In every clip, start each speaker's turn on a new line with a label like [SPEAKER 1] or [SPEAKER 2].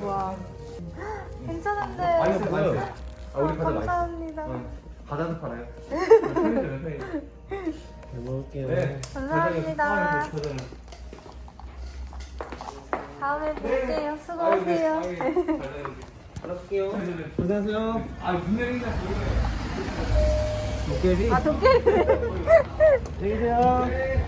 [SPEAKER 1] 우와. 괜찮은데.
[SPEAKER 2] 맛있어요, 맛있어요. 아, 우리 과자 맛있어.
[SPEAKER 1] 감사합니다.
[SPEAKER 2] 어, 과자도 팔아요. 편의점에 편의점.
[SPEAKER 3] 잘 먹을게요.
[SPEAKER 2] 네.
[SPEAKER 1] 감사합니다.
[SPEAKER 2] 과자는 과자는.
[SPEAKER 1] 다음에 뵐게요.
[SPEAKER 2] 아유,
[SPEAKER 1] 수고하세요.
[SPEAKER 2] 네. 아유, 과자는.
[SPEAKER 3] 받아볼게요.
[SPEAKER 2] 편의점에.
[SPEAKER 3] 안녕하세요.
[SPEAKER 2] 아, 문 열린다.
[SPEAKER 3] 도깨비.
[SPEAKER 1] 아, 도깨비.
[SPEAKER 3] 안녕히 계세요. 눈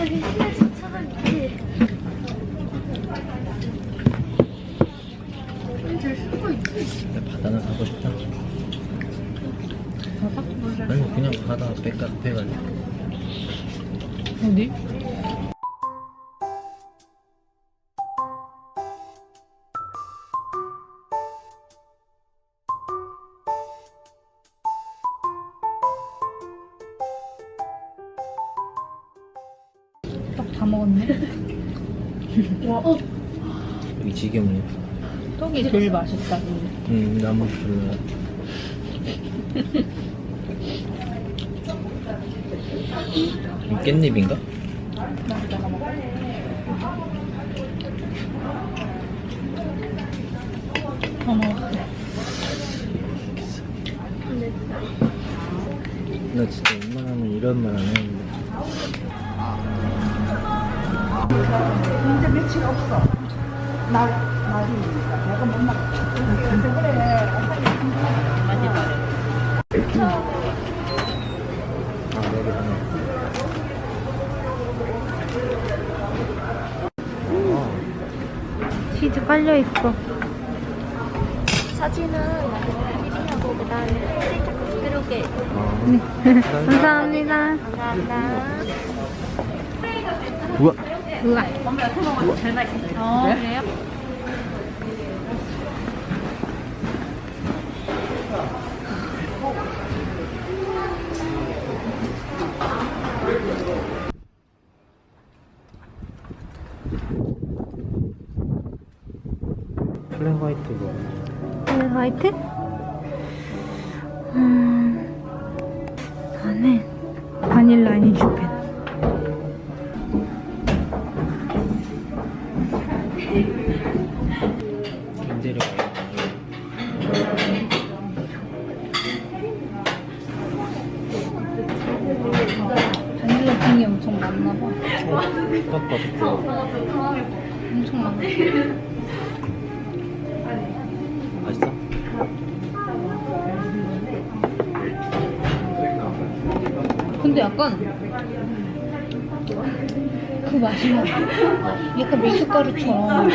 [SPEAKER 4] 거기 시내 주차장 있지.
[SPEAKER 3] 나 바다는 가고 싶다. 아니, 그냥 바다 백가 배가지고.
[SPEAKER 1] 어디?
[SPEAKER 3] 지게문이.
[SPEAKER 1] 떡이 제일 맛있다.
[SPEAKER 3] 응, 나무 불러. 이 깻잎인가?
[SPEAKER 1] 다 먹었어.
[SPEAKER 3] 나 진짜 웬만하면 이런 말 안 했는데.
[SPEAKER 5] 이제 며칠 없어. 날, 날이니까 내가 못 나가. 그래.
[SPEAKER 3] 아.
[SPEAKER 1] 치즈 깔려있어.
[SPEAKER 4] 사진은 나중에 하고 그다음에 살짝 부드럽게
[SPEAKER 1] 감사합니다.
[SPEAKER 3] 우와.
[SPEAKER 1] 우와. 잘 맛있어요. 어, 그래요?
[SPEAKER 3] 플랜 화이트 뭐.
[SPEAKER 1] 네, 화이트? 음, 나는 바닐라 아니슈펜.
[SPEAKER 3] 인테리어
[SPEAKER 1] 바닐라 핑이 엄청 많나 봐.
[SPEAKER 3] 깎아줬고.
[SPEAKER 1] 엄청 많아. 근데 약간 그 맛이 나. 약간 미숫가루처럼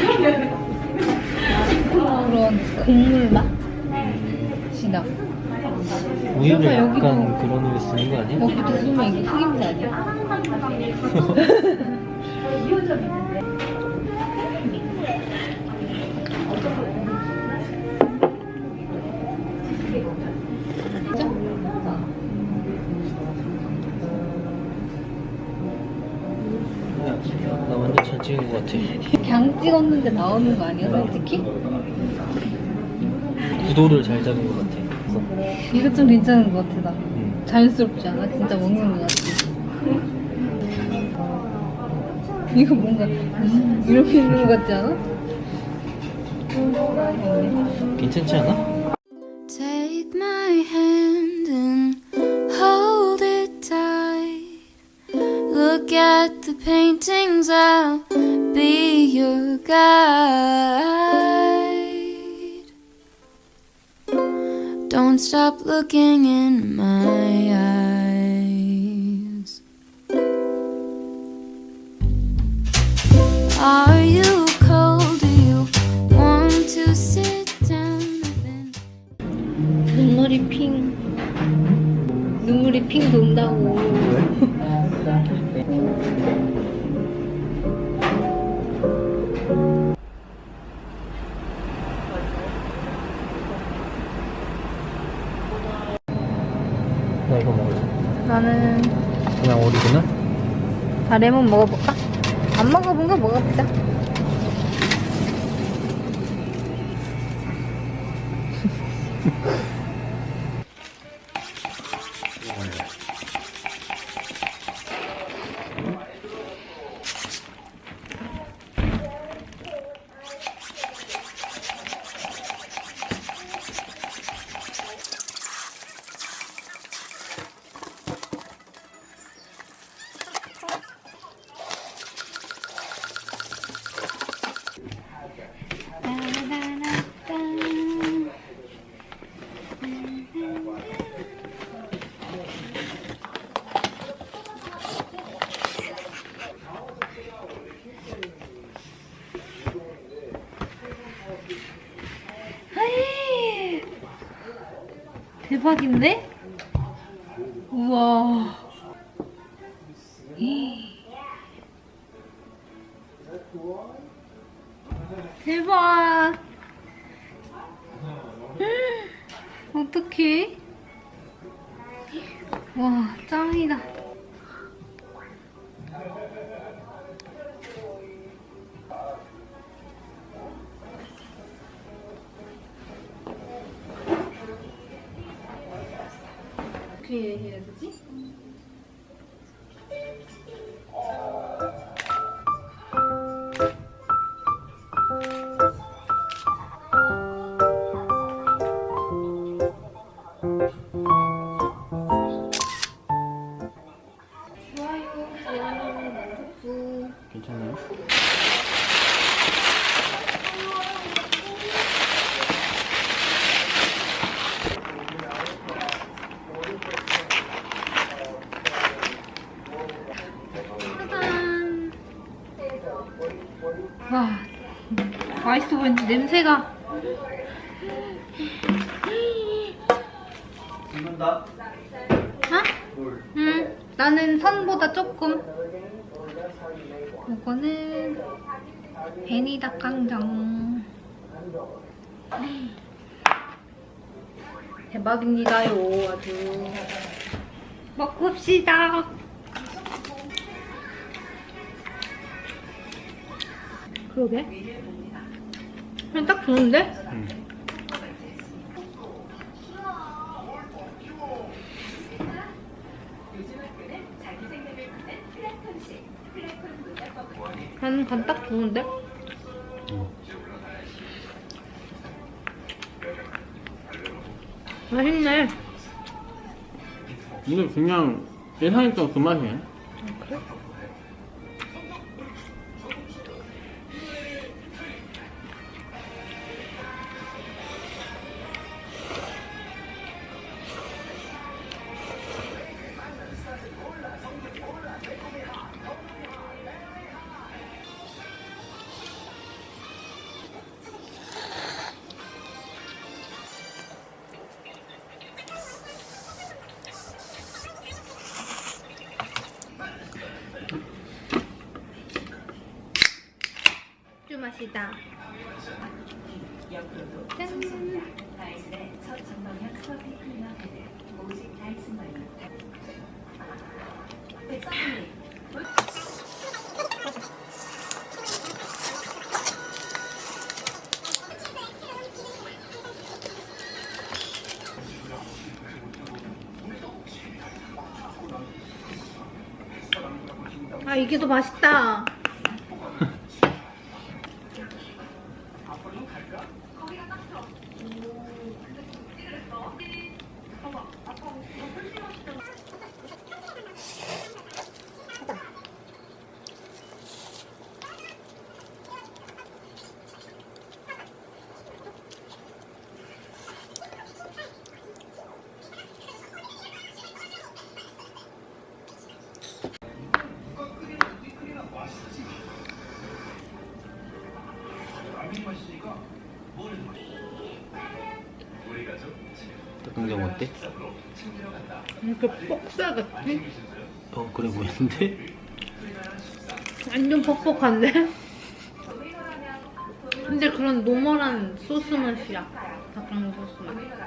[SPEAKER 1] 그런 곡물 맛이 나.
[SPEAKER 3] 우유를
[SPEAKER 1] 약간 여기도-
[SPEAKER 3] 그런 우유 쓰는 거 아니야?
[SPEAKER 1] 여기도 쓰면 이게 흑임자 아니야?
[SPEAKER 3] 야, 나 완전 잘 찍은 거 같아.
[SPEAKER 1] 찍었는데 나오는 거 아니야, 솔직히?
[SPEAKER 3] 구도를 잘 잡은 거 같아.
[SPEAKER 1] 이거 좀 괜찮은 것 같아, 나.
[SPEAKER 3] 응.
[SPEAKER 1] 자연스럽지 않아? 진짜 먹는 거 같아. 이거 뭔가 음, 이렇게 있는 거 같지 않아?
[SPEAKER 3] 괜찮지 않아?
[SPEAKER 4] At the paintings, I'll be your guide. Don't stop looking in my eyes. Are you cold? Do you want to sit down?
[SPEAKER 1] 눈물이 핑. 눈물이 핑 돈다고.
[SPEAKER 3] 나 이거 먹을래.
[SPEAKER 1] 나는
[SPEAKER 3] 그냥 오리지널?
[SPEAKER 1] 다 레몬 먹어볼까? 안 먹어본 거 먹어보자. 대박인데? 우와. 대박. 어떡해? 와, 짱이다. 어떻게 해야 되지? 좋아요, 좋아요, 만족수.
[SPEAKER 3] 괜찮아요?
[SPEAKER 1] 짜잔. 와, 맛있어 보이는데 냄새가.
[SPEAKER 2] 죽는다.
[SPEAKER 1] 응. 나는 선보다 조금. 이거는 베니 닭강정. 대박입니다요, 아주. 먹읍시다. 그러게. 그냥 딱 좋은데?
[SPEAKER 3] 응.
[SPEAKER 1] 나는 간 딱 좋은데?
[SPEAKER 3] 응.
[SPEAKER 1] 맛있네.
[SPEAKER 3] 근데 그냥 예상했던 그 맛이야.
[SPEAKER 1] 쭈 맛이다. 짠. 아 이게 더 맛있다.
[SPEAKER 3] 닭강정 어때?
[SPEAKER 1] 이렇게 뻑살 같지?
[SPEAKER 3] 어 그래 보이는데?
[SPEAKER 1] 완전 퍽퍽한데? 근데 그런 normal한 소스 맛이야. 닭강정 소스 맛.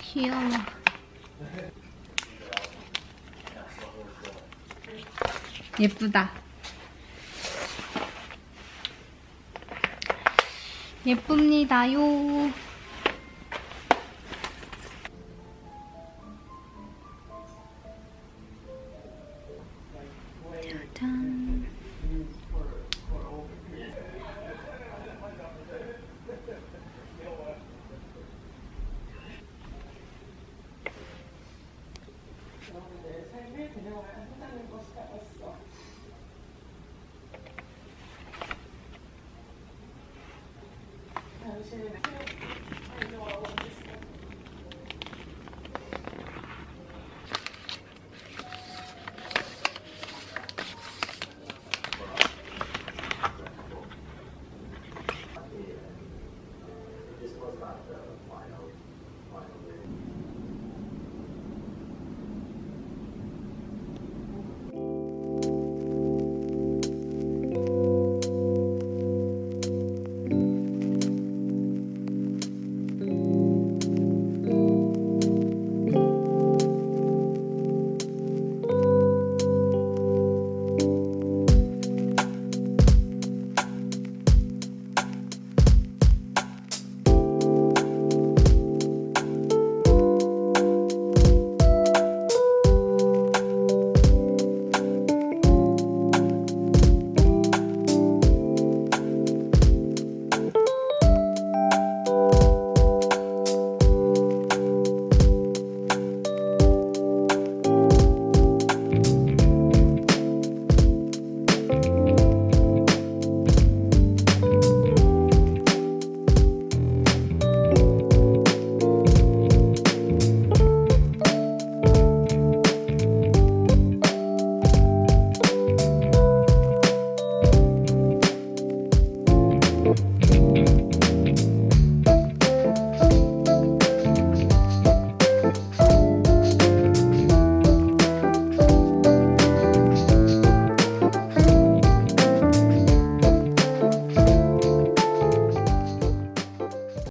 [SPEAKER 1] 귀여워. 예쁘다. 예쁩니다요.